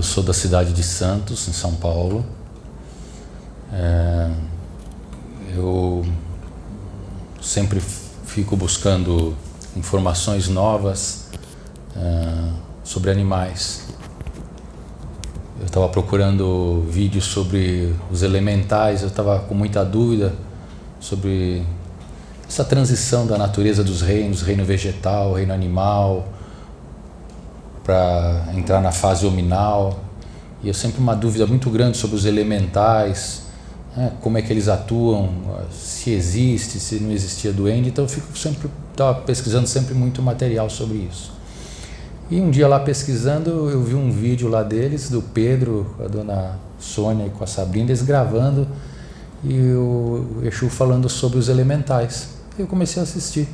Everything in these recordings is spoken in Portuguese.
Eu sou da cidade de Santos, em São Paulo. É, eu sempre fico buscando informações novas é, sobre animais. Eu estava procurando vídeos sobre os elementais, eu estava com muita dúvida sobre essa transição da natureza dos reinos, reino vegetal, reino animal, para entrar na fase hominal. E eu sempre uma dúvida muito grande sobre os elementais, né, como é que eles atuam, se existe, se não existia duende. Então eu fico sempre estava pesquisando sempre muito material sobre isso. E um dia lá pesquisando, eu vi um vídeo lá deles, do Pedro, a dona Sônia e com a Sabrina, eles gravando e o Exu falando sobre os elementais. Eu comecei a assistir.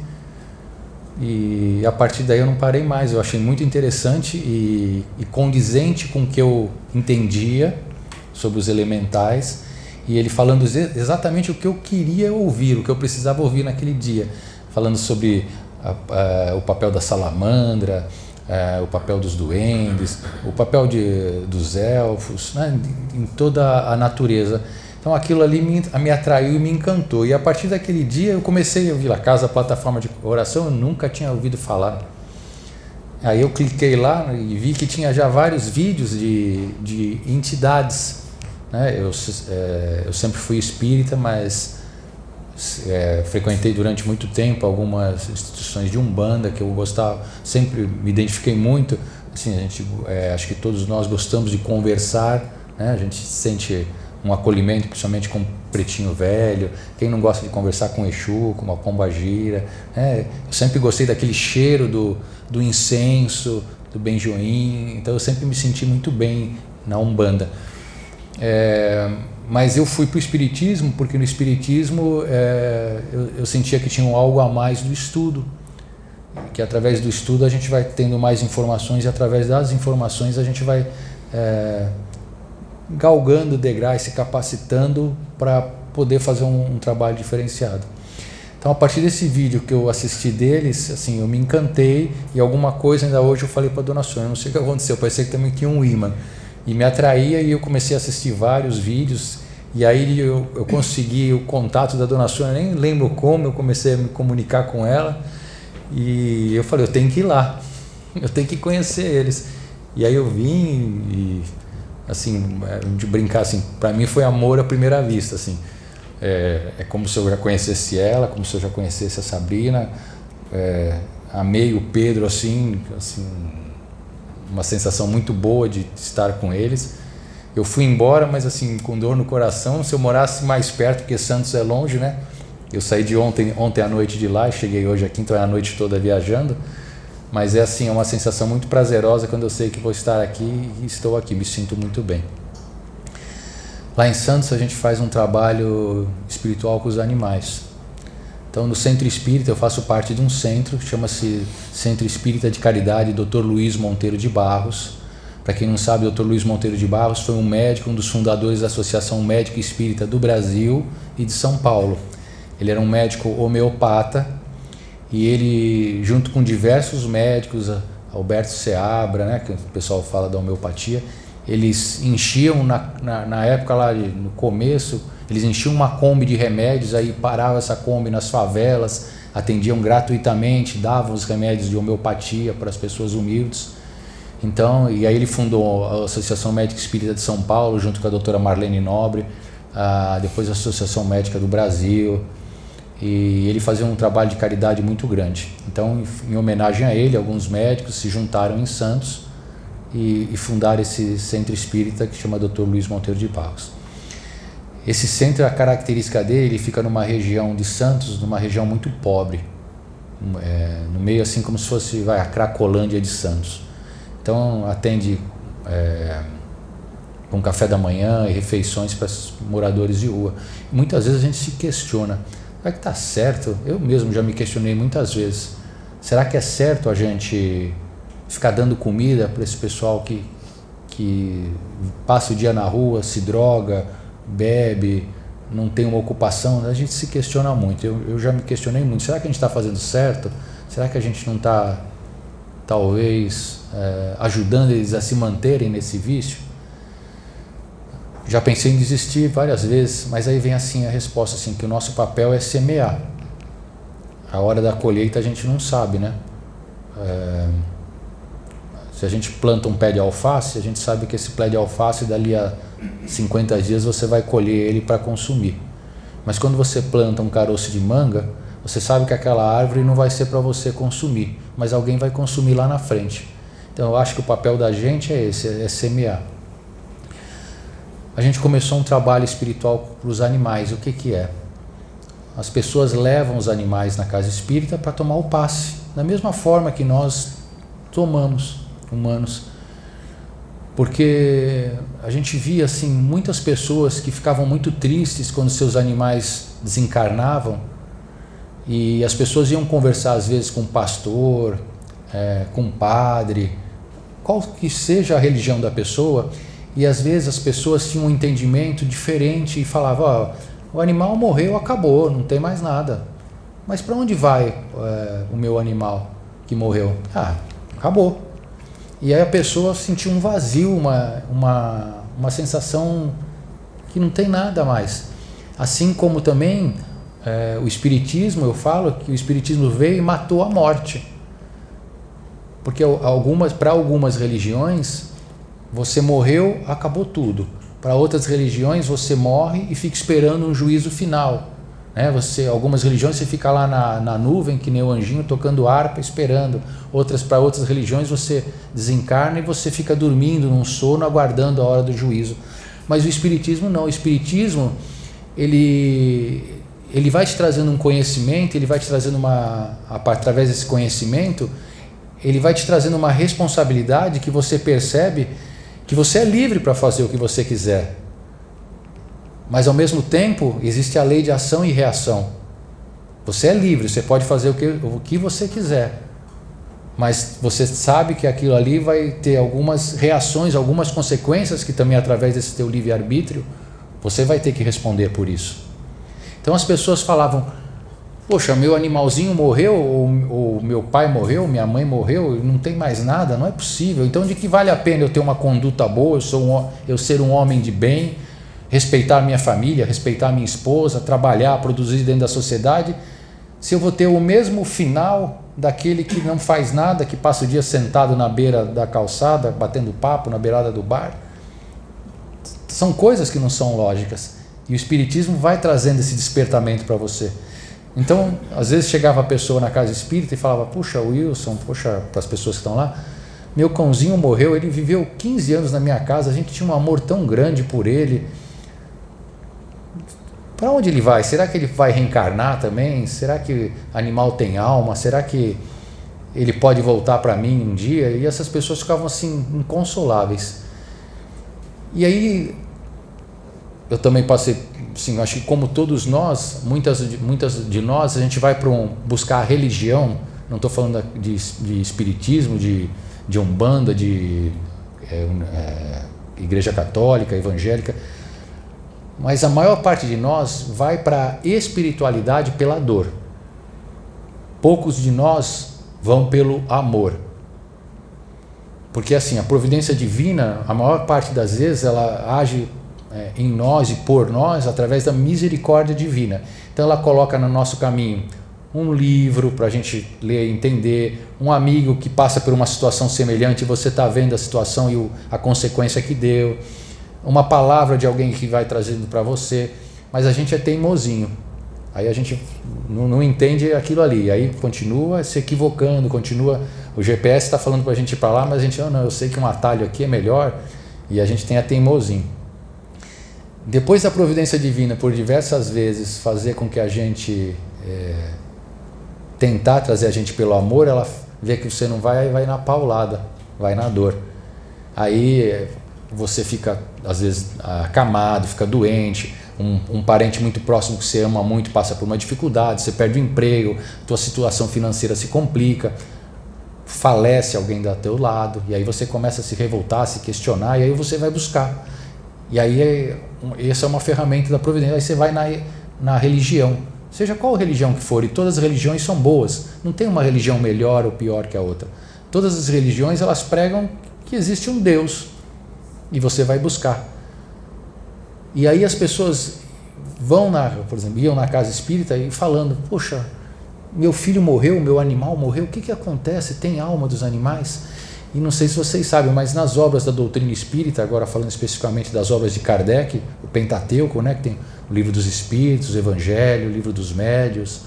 E a partir daí eu não parei mais. Eu achei muito interessante e, e condizente com o que eu entendia sobre os elementais. E ele falando exatamente o que eu queria ouvir, o que eu precisava ouvir naquele dia. Falando sobre a, a, o papel da salamandra, a, o papel dos duendes, o papel de, dos elfos, né, em toda a natureza. Então aquilo ali me, me atraiu e me encantou. E a partir daquele dia eu comecei a ouvir a casa, a plataforma de oração, eu nunca tinha ouvido falar. Aí eu cliquei lá e vi que tinha já vários vídeos de, de entidades. Né? Eu, é, eu sempre fui espírita, mas é, frequentei durante muito tempo algumas instituições de umbanda que eu gostava, sempre me identifiquei muito. Assim, a gente, é, acho que todos nós gostamos de conversar, né? a gente sente um acolhimento, principalmente com o pretinho velho. Quem não gosta de conversar com Exu, com uma pomba gira. Né? Eu sempre gostei daquele cheiro do, do incenso, do benjoim. Então eu sempre me senti muito bem na Umbanda. É, mas eu fui para o Espiritismo porque no Espiritismo é, eu, eu sentia que tinha algo a mais do estudo que através do estudo a gente vai tendo mais informações e através das informações a gente vai é, galgando degraus, se capacitando para poder fazer um, um, trabalho diferenciado. Então, a partir desse vídeo que eu assisti deles, assim, eu me encantei e alguma coisa ainda hoje eu falei para a dona Sônia, não sei o que aconteceu, parecia que também tinha um imã. E me atraía e eu comecei a assistir vários vídeos e aí eu, eu consegui o contato da dona Sônia, nem lembro como, eu comecei a me comunicar com ela e eu falei, eu tenho que ir lá, eu tenho que conhecer eles. E aí eu vim e assim, é, de brincar assim, para mim foi amor à primeira vista, assim. É, é, como se eu já conhecesse ela, como se eu já conhecesse a Sabrina. É, amei o Pedro assim, assim, uma sensação muito boa de estar com eles. Eu fui embora, mas assim, com dor no coração. Se eu morasse mais perto, porque Santos é longe, né? Eu saí de ontem, ontem à noite de lá, cheguei hoje aqui, então é a noite toda viajando. Mas é assim, é uma sensação muito prazerosa quando eu sei que vou estar aqui e estou aqui, me sinto muito bem. Lá em Santos a gente faz um trabalho espiritual com os animais. Então no Centro Espírita eu faço parte de um centro, chama-se Centro Espírita de Caridade Dr. Luiz Monteiro de Barros. Para quem não sabe, Dr. Luiz Monteiro de Barros foi um médico, um dos fundadores da Associação Médica Espírita do Brasil e de São Paulo. Ele era um médico homeopata e ele, junto com diversos médicos, Alberto Seabra, né, que o pessoal fala da homeopatia, eles enchiam na, na, na, época lá, no começo, eles enchiam uma Kombi de remédios, aí parava essa Kombi nas favelas, atendiam gratuitamente, davam os remédios de homeopatia para as pessoas humildes. Então, e aí ele fundou a Associação Médica Espírita de São Paulo, junto com a doutora Marlene Nobre, a, depois a Associação Médica do Brasil, e ele fazia um trabalho de caridade muito grande. Então, em homenagem a ele, alguns médicos se juntaram em Santos e, e fundaram esse centro espírita que chama Dr. Luiz Monteiro de Barros. Esse centro, a característica dele, ele fica numa região de Santos, numa região muito pobre, é, no meio assim como se fosse vai, a Cracolândia de Santos. Então, atende é, com café da manhã e refeições para moradores de rua. Muitas vezes a gente se questiona, Será que está certo? Eu mesmo já me questionei muitas vezes. Será que é certo a gente ficar dando comida para esse pessoal que, que passa o dia na rua, se droga, bebe, não tem uma ocupação? A gente se questiona muito. Eu, eu já me questionei muito. Será que a gente está fazendo certo? Será que a gente não está talvez é, ajudando eles a se manterem nesse vício? Já pensei em desistir várias vezes, mas aí vem assim a resposta assim que o nosso papel é semear. A hora da colheita a gente não sabe, né? É, se a gente planta um pé de alface, a gente sabe que esse pé de alface dali a 50 dias você vai colher ele para consumir. Mas quando você planta um caroço de manga, você sabe que aquela árvore não vai ser para você consumir, mas alguém vai consumir lá na frente. Então eu acho que o papel da gente é esse, é semear. A gente começou um trabalho espiritual para os animais. O que, que é? As pessoas levam os animais na casa espírita para tomar o passe, da mesma forma que nós tomamos, humanos. Porque a gente via assim muitas pessoas que ficavam muito tristes quando seus animais desencarnavam e as pessoas iam conversar às vezes com um pastor, é, com um padre, qual que seja a religião da pessoa, e às vezes as pessoas tinham um entendimento diferente e falavam: oh, o animal morreu, acabou, não tem mais nada. Mas para onde vai é, o meu animal que morreu? Ah, acabou. E aí a pessoa sentiu um vazio, uma, uma, uma sensação que não tem nada mais. Assim como também é, o Espiritismo, eu falo que o Espiritismo veio e matou a morte. Porque algumas, para algumas religiões, você morreu, acabou tudo. Para outras religiões, você morre e fica esperando um juízo final. Né? Você, algumas religiões você fica lá na, na nuvem, que nem o anjinho, tocando harpa, esperando. Outras Para outras religiões, você desencarna e você fica dormindo num sono, aguardando a hora do juízo. Mas o Espiritismo não. O Espiritismo, ele, ele vai te trazendo um conhecimento, ele vai te trazendo uma, através desse conhecimento, ele vai te trazendo uma responsabilidade que você percebe que você é livre para fazer o que você quiser. Mas ao mesmo tempo, existe a lei de ação e reação. Você é livre, você pode fazer o que, o que você quiser. Mas você sabe que aquilo ali vai ter algumas reações, algumas consequências que também através desse teu livre-arbítrio, você vai ter que responder por isso. Então as pessoas falavam: Poxa, meu animalzinho morreu, ou, ou, meu pai morreu, minha mãe morreu, não tem mais nada, não é possível. Então, de que vale a pena eu ter uma conduta boa, eu, sou um, eu ser um homem de bem, respeitar minha família, respeitar minha esposa, trabalhar, produzir dentro da sociedade, se eu vou ter o mesmo final daquele que não faz nada, que passa o dia sentado na beira da calçada, batendo papo na beirada do bar? São coisas que não são lógicas. E o Espiritismo vai trazendo esse despertamento para você. Então, às vezes chegava a pessoa na casa espírita e falava: Puxa, Wilson, puxa, para as pessoas que estão lá, meu cãozinho morreu, ele viveu 15 anos na minha casa, a gente tinha um amor tão grande por ele. Para onde ele vai? Será que ele vai reencarnar também? Será que animal tem alma? Será que ele pode voltar para mim um dia? E essas pessoas ficavam assim, inconsoláveis. E aí eu também passei, sim, acho que como todos nós, muitas, muitas de nós, a gente vai para um, buscar a religião, não estou falando de, de espiritismo, de, de umbanda, de é, é, igreja católica, evangélica, mas a maior parte de nós vai para a espiritualidade pela dor. Poucos de nós vão pelo amor. Porque assim, a providência divina, a maior parte das vezes, ela age é, em nós e por nós através da misericórdia divina. Então ela coloca no nosso caminho um livro para a gente ler e entender, um amigo que passa por uma situação semelhante e você está vendo a situação e o, a consequência que deu, uma palavra de alguém que vai trazendo para você, mas a gente é teimosinho. Aí a gente não, não entende aquilo ali, aí continua se equivocando, continua. O GPS está falando para a gente ir para lá, mas a gente, oh, não, eu sei que um atalho aqui é melhor e a gente tem a teimosinho. Depois da providência divina, por diversas vezes, fazer com que a gente é, tentar trazer a gente pelo amor, ela vê que você não vai, vai na paulada, vai na dor. Aí você fica, às vezes, acamado, fica doente. Um, um, parente muito próximo que você ama muito passa por uma dificuldade, você perde o emprego, tua situação financeira se complica, falece alguém do teu lado, e aí você começa a se revoltar, a se questionar, e aí você vai buscar. E aí essa é uma ferramenta da providência. Aí você vai na, na religião, seja qual religião que for, e todas as religiões são boas. Não tem uma religião melhor ou pior que a outra. Todas as religiões elas pregam que existe um Deus e você vai buscar. E aí as pessoas vão na, por exemplo, iam na casa espírita e falando, poxa, meu filho morreu, meu animal morreu, o que, que acontece? Tem alma dos animais? E não sei se vocês sabem, mas nas obras da doutrina espírita, agora falando especificamente das obras de Kardec, o Pentateuco, né, que tem o livro dos Espíritos, o Evangelho, o livro dos Médios,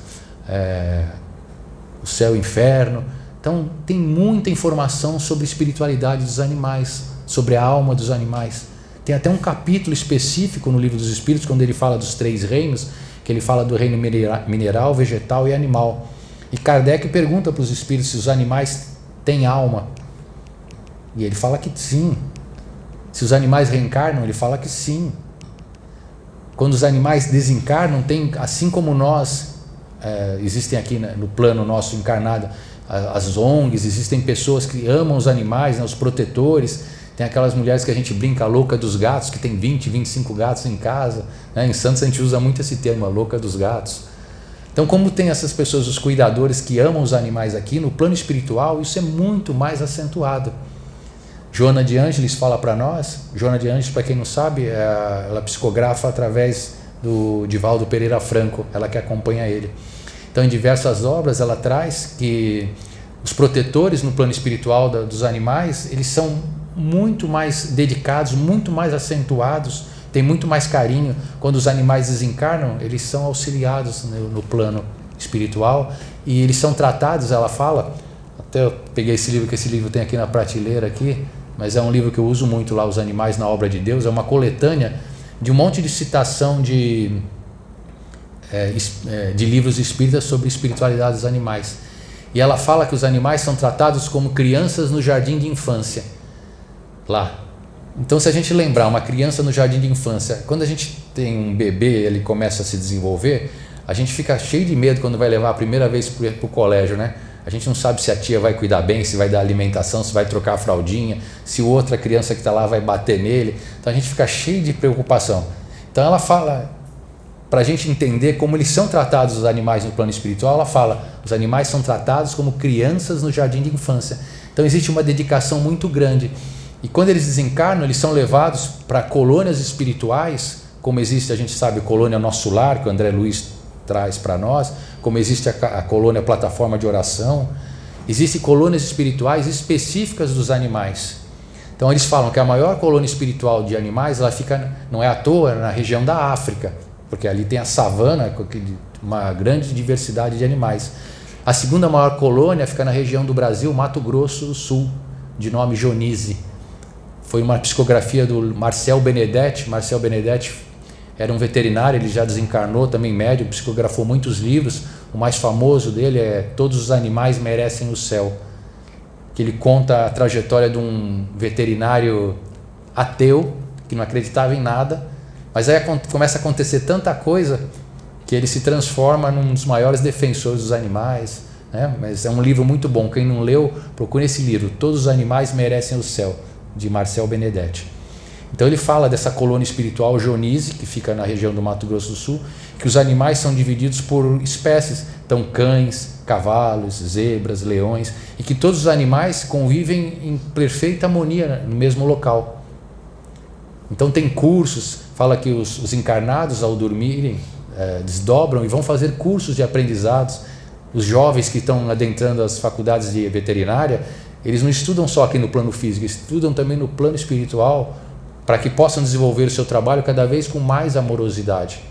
é, o Céu e o Inferno. Então, tem muita informação sobre a espiritualidade dos animais, sobre a alma dos animais. Tem até um capítulo específico no livro dos Espíritos, quando ele fala dos três reinos, que ele fala do reino mineral, vegetal e animal. E Kardec pergunta para os espíritos se os animais têm alma. E ele fala que sim. Se os animais reencarnam, ele fala que sim. Quando os animais desencarnam, tem, assim como nós, é, existem aqui no plano nosso encarnado, as ONGs, existem pessoas que amam os animais, né, os protetores, tem aquelas mulheres que a gente brinca, a louca dos gatos, que tem 20, 25 gatos em casa. Né? Em Santos a gente usa muito esse termo, a louca dos gatos. Então, como tem essas pessoas, os cuidadores que amam os animais aqui, no plano espiritual, isso é muito mais acentuado. Joana de Ângeles fala para nós, Joana de Ângeles, para quem não sabe, é, ela psicografa através do Divaldo Pereira Franco, ela que acompanha ele. Então, em diversas obras, ela traz que os protetores no plano espiritual dos animais, eles são muito mais dedicados, muito mais acentuados, tem muito mais carinho. Quando os animais desencarnam, eles são auxiliados no, no plano espiritual e eles são tratados, ela fala, até eu peguei esse livro que esse livro tem aqui na prateleira aqui, mas é um livro que eu uso muito lá, Os Animais na Obra de Deus, é uma coletânea de um monte de citação de, é, é de livros espíritas sobre espiritualidade dos animais. E ela fala que os animais são tratados como crianças no jardim de infância lá. Então, se a gente lembrar uma criança no jardim de infância, quando a gente tem um bebê, ele começa a se desenvolver, a gente fica cheio de medo quando vai levar a primeira vez para o colégio, né? A gente não sabe se a tia vai cuidar bem, se vai dar alimentação, se vai trocar a fraldinha, se outra criança que está lá vai bater nele. Então a gente fica cheio de preocupação. Então ela fala, para a gente entender como eles são tratados os animais no plano espiritual, ela fala: os animais são tratados como crianças no jardim de infância. Então existe uma dedicação muito grande. E quando eles desencarnam, eles são levados para colônias espirituais, como existe, a gente sabe, colônia Nosso Lar, que o André Luiz traz para nós, como existe a, a colônia Plataforma de Oração. Existem colônias espirituais específicas dos animais. Então eles falam que a maior colônia espiritual de animais, ela fica, não é à toa, na região da África, porque ali tem a savana, uma grande diversidade de animais. A segunda maior colônia fica na região do Brasil, Mato Grosso do Sul, de nome Jonise foi uma psicografia do Marcel Benedetti. Marcel Benedetti era um veterinário, ele já desencarnou, também médium, psicografou muitos livros. O mais famoso dele é Todos os Animais Merecem o Céu, que ele conta a trajetória de um veterinário ateu, que não acreditava em nada, mas aí começa a acontecer tanta coisa que ele se transforma num dos maiores defensores dos animais. Né? Mas é um livro muito bom. Quem não leu, procure esse livro. Todos os animais merecem o céu de Marcel Benedetti. Então ele fala dessa colônia espiritual Jonise, que fica na região do Mato Grosso do Sul, que os animais são divididos por espécies, então cães, cavalos, zebras, leões, e que todos os animais convivem em perfeita harmonia no mesmo local. Então tem cursos, fala que os, os encarnados ao dormirem é, desdobram e vão fazer cursos de aprendizados. Os jovens que estão adentrando as faculdades de veterinária eles não estudam só aqui no plano físico, estudam também no plano espiritual, para que possam desenvolver o seu trabalho cada vez com mais amorosidade.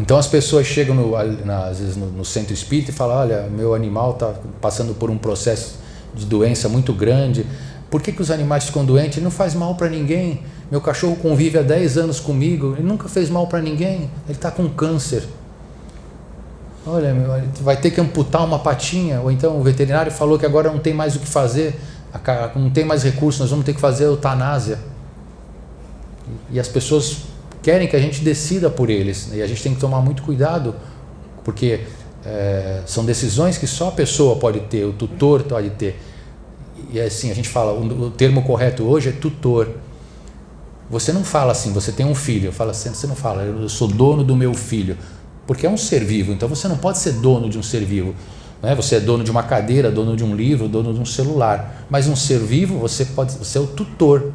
Então as pessoas chegam no, às vezes no, no centro espírita e falam: Olha, meu animal está passando por um processo de doença muito grande. Por que, que os animais ficam doentes? Ele não faz mal para ninguém. Meu cachorro convive há 10 anos comigo, ele nunca fez mal para ninguém. Ele está com câncer. Olha, meu, vai ter que amputar uma patinha, ou então o veterinário falou que agora não tem mais o que fazer, não tem mais recursos, nós vamos ter que fazer eutanásia. E as pessoas querem que a gente decida por eles, né? e a gente tem que tomar muito cuidado, porque é, são decisões que só a pessoa pode ter, o tutor pode ter. E assim, a gente fala, o termo correto hoje é tutor. Você não fala assim, você tem um filho, fala assim, você não fala, eu sou dono do meu filho porque é um ser vivo, então você não pode ser dono de um ser vivo. Né? Você é dono de uma cadeira, dono de um livro, dono de um celular. Mas um ser vivo, você pode, você é o tutor,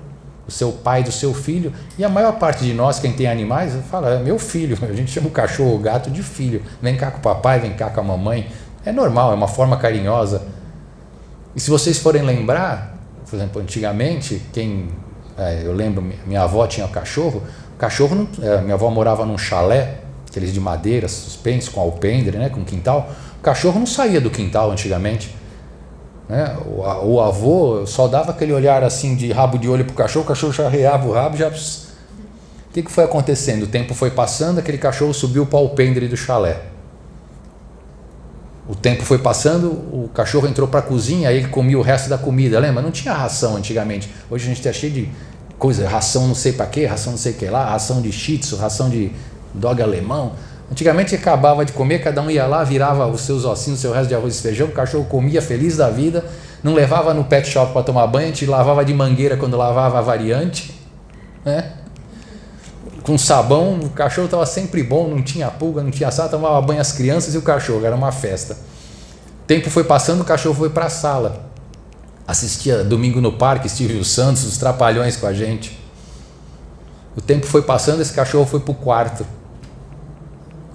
você é o pai do seu filho. E a maior parte de nós, quem tem animais, fala, é meu filho. A gente chama o cachorro ou o gato de filho. Vem cá com o papai, vem cá com a mamãe. É normal, é uma forma carinhosa. E se vocês forem lembrar, por exemplo, antigamente, quem é, eu lembro, minha avó tinha um cachorro. O cachorro, não, é, minha avó morava num chalé, aqueles de madeira, suspensos, com alpendre, né, com quintal. Cachorro não saía do quintal antigamente. Né? O, o, avô só dava aquele olhar assim de rabo de olho para o cachorro, o cachorro já reava o rabo, já. O que, que foi acontecendo? O tempo foi passando, aquele cachorro subiu para o alpendre do chalé. O tempo foi passando, o cachorro entrou para a cozinha, aí ele comia o resto da comida. Lembra? Não tinha ração antigamente. Hoje a gente está cheio de coisa, ração não sei para quê, ração não sei o que lá, ração de shih tzu, ração de dog alemão. Antigamente acabava de comer, cada um ia lá, virava os seus ossinhos, o seu resto de arroz e feijão, o cachorro comia feliz da vida, não levava no pet shop para tomar banho, gente lavava de mangueira quando lavava a variante, né? com sabão, o cachorro estava sempre bom, não tinha pulga, não tinha sal, tomava banho as crianças e o cachorro, era uma festa. Tempo foi passando, o cachorro foi para a sala. Assistia domingo no parque, Silvio Santos, os trapalhões com a gente. O tempo foi passando, esse cachorro foi para o quarto.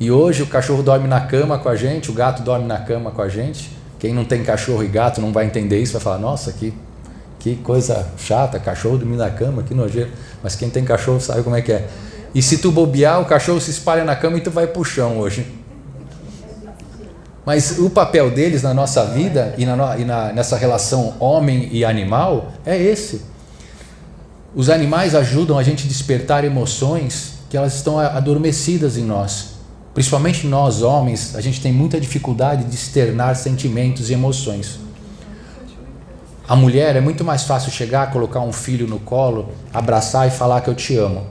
E hoje o cachorro dorme na cama com a gente, o gato dorme na cama com a gente. Quem não tem cachorro e gato não vai entender isso, vai falar, nossa, que, que coisa chata, cachorro dormir na cama, que nojeiro. Mas quem tem cachorro sabe como é que é. E se tu bobear, o cachorro se espalha na cama e tu vai pro chão hoje. Mas o papel deles na nossa vida e, na, e na, nessa relação homem e animal é esse. Os animais ajudam a gente a despertar emoções que elas estão adormecidas em nós. Principalmente nós, homens, a gente tem muita dificuldade de externar sentimentos e emoções. A mulher é muito mais fácil chegar, colocar um filho no colo, abraçar e falar que eu te amo.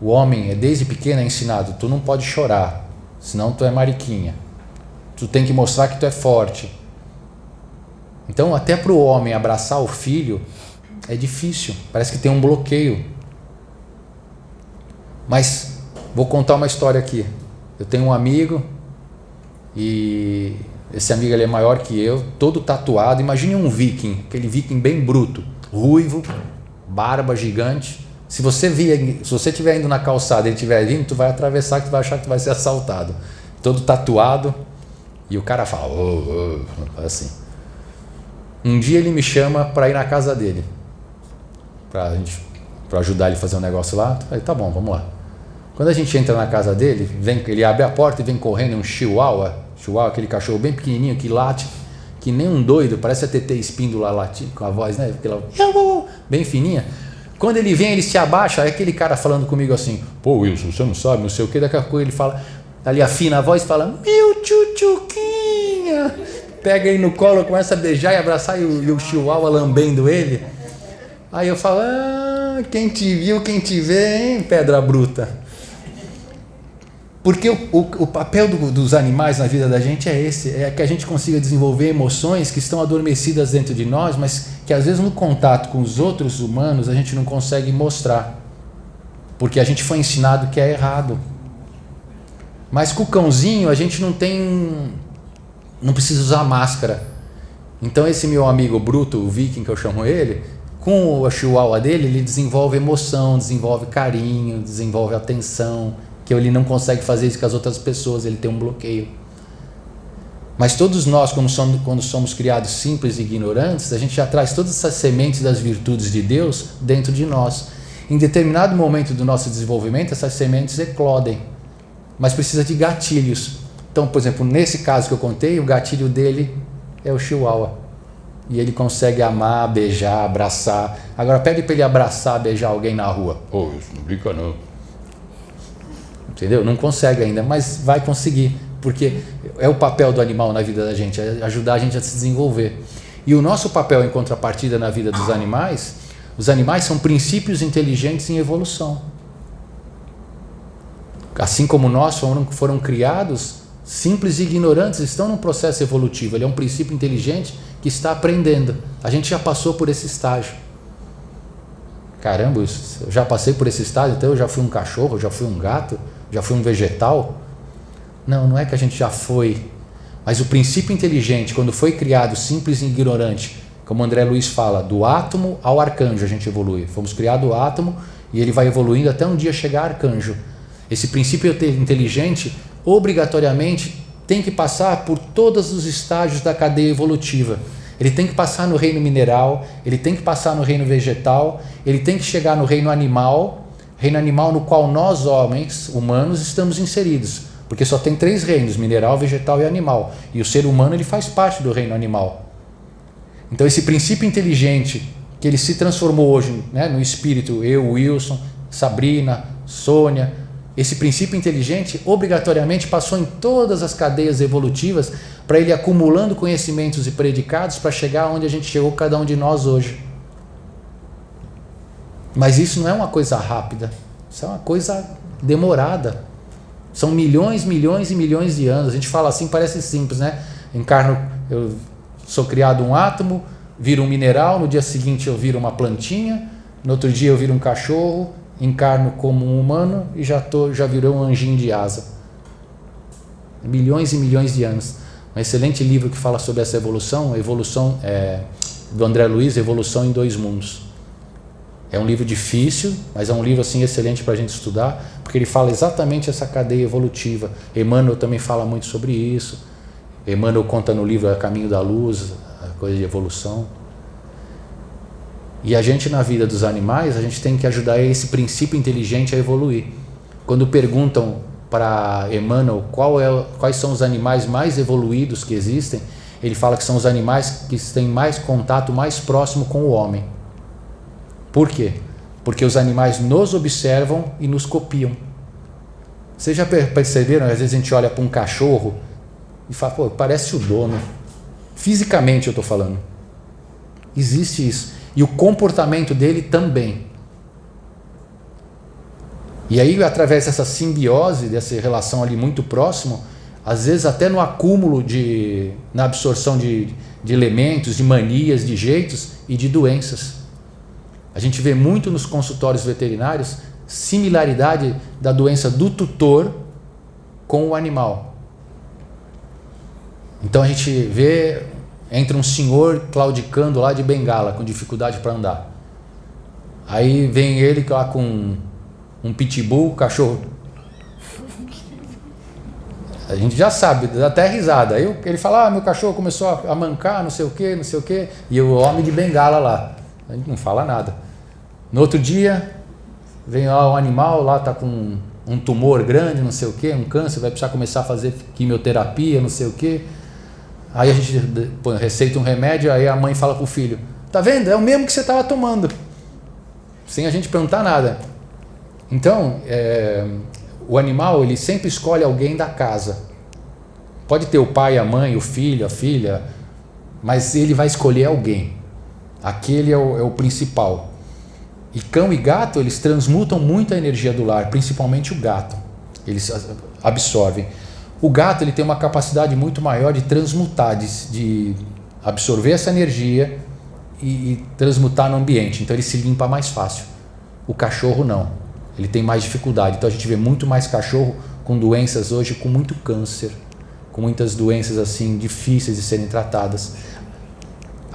O homem é desde pequeno é ensinado, tu não pode chorar, senão tu é mariquinha. Tu tem que mostrar que tu é forte. Então, até para o homem abraçar o filho é difícil, parece que tem um bloqueio. Mas vou contar uma história aqui. Eu tenho um amigo e esse amigo ele é maior que eu, todo tatuado. Imagine um viking, aquele viking bem bruto, ruivo, barba gigante. Se você vir, se você estiver indo na calçada e ele estiver vindo, tu vai atravessar que tu vai achar que tu vai ser assaltado. Todo tatuado. E o cara fala, oh, oh, assim. Um dia ele me chama para ir na casa dele. Gente, pra ajudar ele a fazer um negócio lá. Eu falei, tá bom, vamos lá. Quando a gente entra na casa dele, vem, ele abre a porta e vem correndo um chihuahua. Chihuahua, aquele cachorro bem pequenininho que late, que nem um doido, parece a TT Espíndola late, com a voz, né? Aquela, bem fininha. Quando ele vem, ele se abaixa, é aquele cara falando comigo assim, pô Wilson, você não sabe, não sei o que, daqui a pouco ele fala, ali afina a voz e fala, meu tchutchuquinha, pega ele no colo, começa a beijar e abraçar e o, e o chihuahua lambendo ele. Aí eu falo, ah, quem te viu, quem te vê, hein, pedra bruta. Porque o, o, o papel do, dos animais na vida da gente é esse, é que a gente consiga desenvolver emoções que estão adormecidas dentro de nós, mas que às vezes no contato com os outros humanos a gente não consegue mostrar. Porque a gente foi ensinado que é errado. Mas com o cãozinho a gente não tem. não precisa usar máscara. Então esse meu amigo bruto, o viking que eu chamo ele, com o chihuahua dele, ele desenvolve emoção, desenvolve carinho, desenvolve atenção, que ele não consegue fazer isso com as outras pessoas, ele tem um bloqueio. Mas todos nós, quando somos, quando somos criados simples e ignorantes, a gente já traz todas essas sementes das virtudes de Deus dentro de nós. Em determinado momento do nosso desenvolvimento, essas sementes eclodem, mas precisa de gatilhos. Então, por exemplo, nesse caso que eu contei, o gatilho dele é o chihuahua. E ele consegue amar, beijar, abraçar. Agora pede para ele abraçar, beijar alguém na rua. Pô, isso não brinca não entendeu? Não consegue ainda, mas vai conseguir, porque é o papel do animal na vida da gente, é ajudar a gente a se desenvolver. E o nosso papel em contrapartida na vida dos animais, os animais são princípios inteligentes em evolução. Assim como nós foram, foram criados, simples e ignorantes estão num processo evolutivo. Ele é um princípio inteligente que está aprendendo. A gente já passou por esse estágio. Caramba, eu já passei por esse estágio, então eu já fui um cachorro, já fui um gato, já fui um vegetal? Não, não é que a gente já foi, Mas o princípio inteligente, quando foi criado simples e ignorante, como André Luiz fala, do átomo ao arcanjo a gente evolui. Fomos criado o átomo e ele vai evoluindo até um dia chegar arcanjo. Esse princípio inteligente, obrigatoriamente, tem que passar por todos os estágios da cadeia evolutiva. Ele tem que passar no reino mineral, ele tem que passar no reino vegetal, ele tem que chegar no reino animal, reino animal no qual nós, homens, humanos, estamos inseridos. Porque só tem três reinos, mineral, vegetal e animal. E o ser humano ele faz parte do reino animal. Então esse princípio inteligente que ele se transformou hoje né, no espírito, eu, Wilson, Sabrina, Sônia, esse princípio inteligente obrigatoriamente passou em todas as cadeias evolutivas para ele acumulando conhecimentos e predicados para chegar onde a gente chegou cada um de nós hoje. Mas isso não é uma coisa rápida, isso é uma coisa demorada. São milhões, milhões e milhões de anos. A gente fala assim, parece simples, né? Encarno, eu sou criado um átomo, viro um mineral, no dia seguinte eu viro uma plantinha, no outro dia eu viro um cachorro, encarno como um humano e já, tô, já virou um anjinho de asa. Milhões e milhões de anos. Um excelente livro que fala sobre essa evolução, evolução é, do André Luiz, Evolução em Dois Mundos. É um livro difícil, mas é um livro assim excelente para a gente estudar, porque ele fala exatamente essa cadeia evolutiva. Emmanuel também fala muito sobre isso. Emmanuel conta no livro A Caminho da Luz, a coisa de evolução. E a gente, na vida dos animais, a gente tem que ajudar esse princípio inteligente a evoluir. Quando perguntam para Emmanuel é, quais são os animais mais evoluídos que existem, ele fala que são os animais que têm mais contato mais próximo com o homem. Por quê? Porque os animais nos observam e nos copiam. Vocês já perceberam? Às vezes a gente olha para um cachorro e fala, pô, parece o dono. Fisicamente eu estou falando. Existe isso. E o comportamento dele também. E aí, através dessa simbiose, dessa relação ali muito próximo, às vezes até no acúmulo de. na absorção de, de elementos, de manias, de jeitos e de doenças. A gente vê muito nos consultórios veterinários similaridade da doença do tutor com o animal. Então a gente vê entra um senhor claudicando lá de bengala, com dificuldade para andar. Aí vem ele lá com um pitbull, cachorro. A gente já sabe, dá até risada. Aí ele fala: ah, meu cachorro começou a mancar, não sei o que, não sei o que. E o homem de bengala lá. A gente não fala nada. No outro dia, vem lá um animal, lá tá com um tumor grande, não sei o que, um câncer, vai precisar começar a fazer quimioterapia, não sei o que. Aí a gente receita um remédio, aí a mãe fala pro filho: Tá vendo? É o mesmo que você estava tomando. Sem a gente perguntar nada. Então, é, o animal ele sempre escolhe alguém da casa. Pode ter o pai, a mãe, o filho, a filha, mas ele vai escolher alguém. Aquele é o, é o principal. E cão e gato eles transmutam muito a energia do lar, principalmente o gato. Eles absorvem. O gato ele tem uma capacidade muito maior de transmutar, de, de absorver essa energia e, e, transmutar no ambiente. Então ele se limpa mais fácil. O cachorro não. Ele tem mais dificuldade. Então a gente vê muito mais cachorro com doenças hoje, com muito câncer, com muitas doenças assim difíceis de serem tratadas.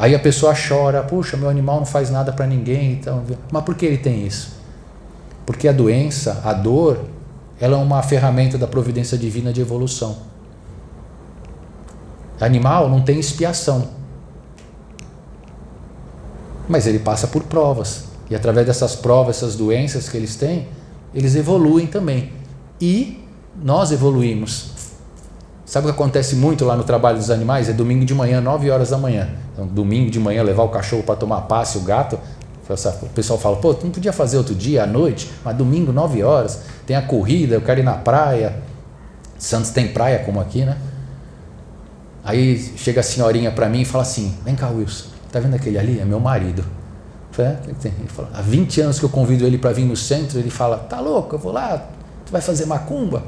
Aí a pessoa chora, puxa, meu animal não faz nada para ninguém, então, mas por que ele tem isso? Porque a doença, a dor, ela é uma ferramenta da providência divina de evolução. Animal não tem expiação. Mas ele passa por provas. E através dessas provas, essas doenças que eles têm, eles evoluem também. E nós evoluímos. Sabe o que acontece muito lá no trabalho dos animais? É domingo de manhã, 9 horas da manhã. Então, domingo de manhã, levar o cachorro para tomar passe, o gato. O pessoal fala, pô, tu não podia fazer outro dia, à noite, mas domingo, 9 horas tem a corrida, eu quero ir na praia. Santos tem praia como aqui, né? Aí chega a senhorinha para mim e fala assim: Vem cá, Wilson, tá vendo aquele ali? É meu marido. É, ele fala, há 20 anos que eu convido ele para vir no centro, ele fala: Tá louco, eu vou lá, tu vai fazer macumba?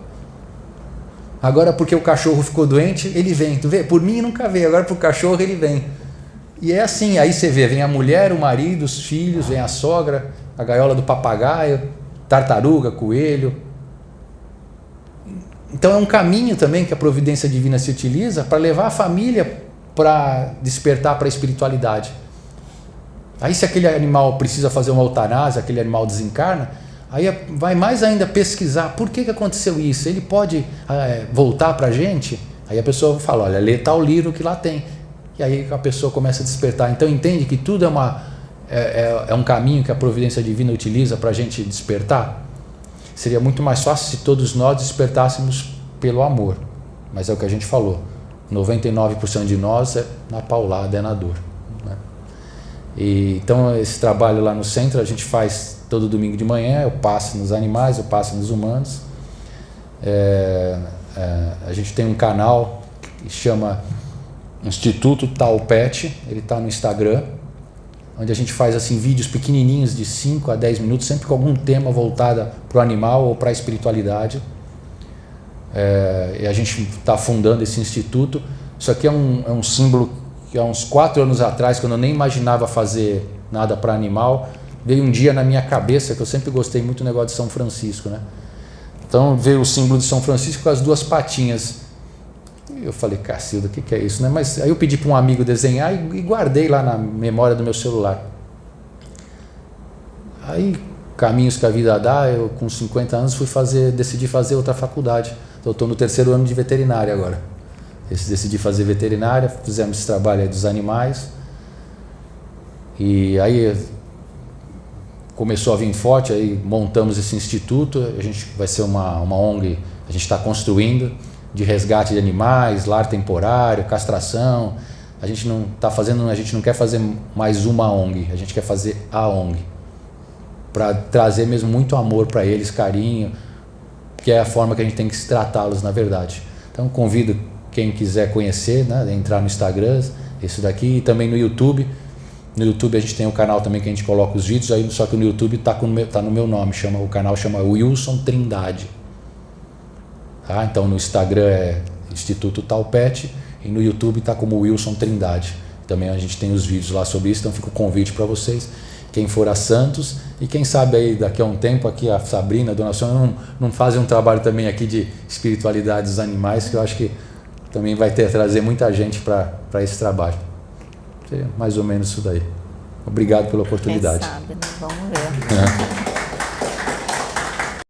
Agora, porque o cachorro ficou doente, ele vem. Tu vê? Por mim nunca veio, agora pro cachorro ele vem. E é assim: aí você vê, vem a mulher, o marido, os filhos, vem a sogra, a gaiola do papagaio, tartaruga, coelho. então é um caminho também que a providência divina se utiliza para levar a família para despertar para a espiritualidade. Aí se aquele animal precisa fazer uma eutanásia, aquele animal desencarna, aí vai mais ainda pesquisar por que, que aconteceu isso. Ele pode é, voltar para a gente? Aí a pessoa fala, olha, lê tal livro que lá tem. E aí a pessoa começa a despertar. Então entende que tudo é, uma, é, é, é um caminho que a providência divina utiliza para a gente despertar? Seria muito mais fácil se todos nós despertássemos pelo amor. Mas é o que a gente falou. 99% de nós é na paulada, é na dor. E, então, esse trabalho lá no centro a gente faz todo domingo de manhã. Eu passo nos animais, eu passo nos humanos. É, é, a gente tem um canal que chama Instituto Talpet, ele está no Instagram, onde a gente faz assim vídeos pequenininhos de 5 a 10 minutos, sempre com algum tema voltado para o animal ou para a espiritualidade. É, e a gente está fundando esse instituto. Isso aqui é um, é um símbolo que há uns quatro anos atrás, quando eu nem imaginava fazer nada para animal, veio um dia na minha cabeça, que eu sempre gostei muito do negócio de São Francisco, né? Então veio o símbolo de São Francisco com as duas patinhas. Eu falei, Cacilda, o que, que é isso? Né? Mas aí eu pedi para um amigo desenhar e, guardei lá na memória do meu celular. Aí, caminhos que a vida dá, eu com 50 anos fui fazer, decidi fazer outra faculdade. Então, estou no terceiro ano de veterinária agora. Decidi fazer veterinária, fizemos esse trabalho dos animais. E aí começou a vir forte, aí montamos esse instituto, a gente vai ser uma, uma ONG, a gente está construindo, de resgate de animais, lar temporário, castração. A gente não está fazendo, a gente não quer fazer mais uma ONG, a gente quer fazer a ONG. Para trazer mesmo muito amor para eles, carinho, que é a forma que a gente tem que tratá-los na verdade. Então convido quem quiser conhecer, né, entrar no Instagram, isso daqui, e também no YouTube. No YouTube a gente tem um canal também que a gente coloca os vídeos, aí, só que no YouTube está tá no meu nome, chama, o canal chama Wilson Trindade. Tá? Então no Instagram é Instituto Talpet e no YouTube está como Wilson Trindade. Também a gente tem os vídeos lá sobre isso, então fica o convite para vocês. Quem for a Santos e quem sabe aí daqui a um tempo aqui a Sabrina, a Dona Sônia não, não fazem um trabalho também aqui de espiritualidade dos animais, que eu acho que também vai ter trazer muita gente para esse trabalho. Seria mais ou menos isso daí. Obrigado pela oportunidade. Quem sabe, né? Vamos ver. É.